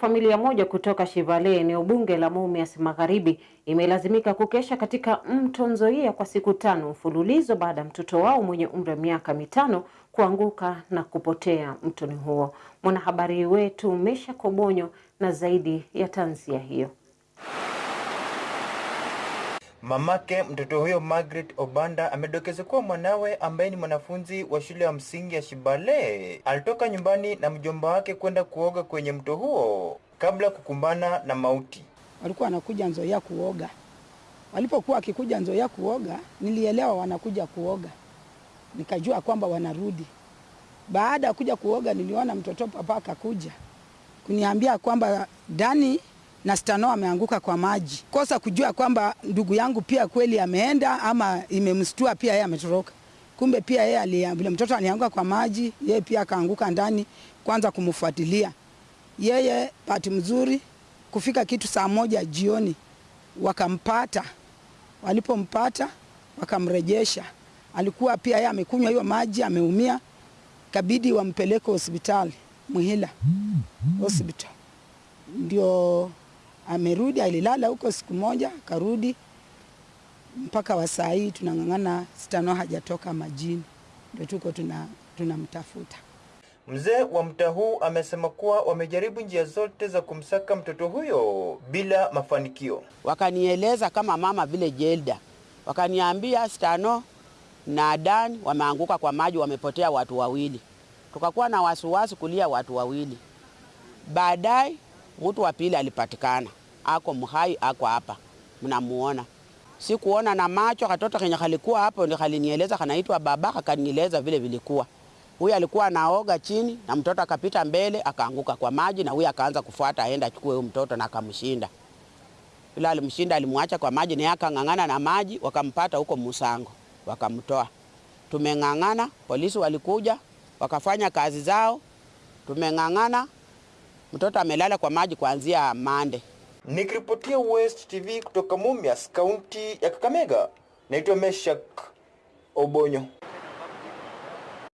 Familia moja kutoka Shivale, eneo bunge la Mumias Magharibi, imelazimika kukesha katika mto Nzoia kwa siku tano mfululizo baada ya mtoto wao mwenye umri wa miaka mitano kuanguka na kupotea mtoni huo. Mwanahabari wetu Mesha Kobonyo na zaidi ya tanzia hiyo. Mamake mtoto huyo Margaret Obanda amedokeza kuwa mwanawe ambaye ni mwanafunzi wa shule ya msingi ya Shibale alitoka nyumbani na mjomba wake kwenda kuoga kwenye mto huo kabla kukumbana na mauti. Walikuwa wanakuja Nzoia kuoga. Walipokuwa wakikuja Nzoia kuoga, nilielewa wanakuja kuoga, nikajua kwamba wanarudi. Baada ya kuja kuoga, niliona mtoto papa akakuja kuniambia kwamba Dani na Stano ameanguka kwa maji. Kosa kujua kwamba ndugu yangu pia kweli ameenda ama imemstua pia yeye ametoroka. Kumbe pia yeye vile mtoto alianguka kwa maji, yeye pia akaanguka ndani, kwanza kumfuatilia yeye. Pati mzuri kufika kitu saa moja jioni wakampata. Walipompata wakamrejesha. Alikuwa pia yeye amekunywa hiyo maji, ameumia, kabidi wampeleke hospitali Muhila hospital, ndio amerudi. Alilala huko siku moja karudi mpaka wa saa hii tunang'ang'ana, Stano hajatoka majini, ndio tuko tunamtafuta. Tuna mzee wa mtaa huu amesema kuwa wamejaribu njia zote za kumsaka mtoto huyo bila mafanikio. Wakanieleza kama mama vile Jelda, wakaniambia Stano na Dan wameanguka kwa maji, wamepotea watu wawili. Tukakuwa na wasiwasi kulia watu wawili. Baadaye mtu wa pili alipatikana, ako mhai, ako hapa, mnamuona. Sikuona na macho, katoto kenye kalikuwa hapo ndio kalinieleza, kanaitwa baba, akanieleza vile vilikuwa. Huyu alikuwa anaoga chini na mtoto akapita mbele akaanguka kwa maji, na huyu akaanza kufuata aenda achukue huyo mtoto na akamshinda. Yule alimshinda, alimwacha kwa maji, naye akang'ang'ana na maji, wakampata huko Musango, wakamtoa. Tumeng'ang'ana, polisi walikuja wakafanya kazi zao, tumeng'ang'ana. Mtoto amelala kwa maji kuanzia Mande. Nikiripotia West TV kutoka Mumias, kaunti ya Kakamega, naitwa Meshak Obonyo.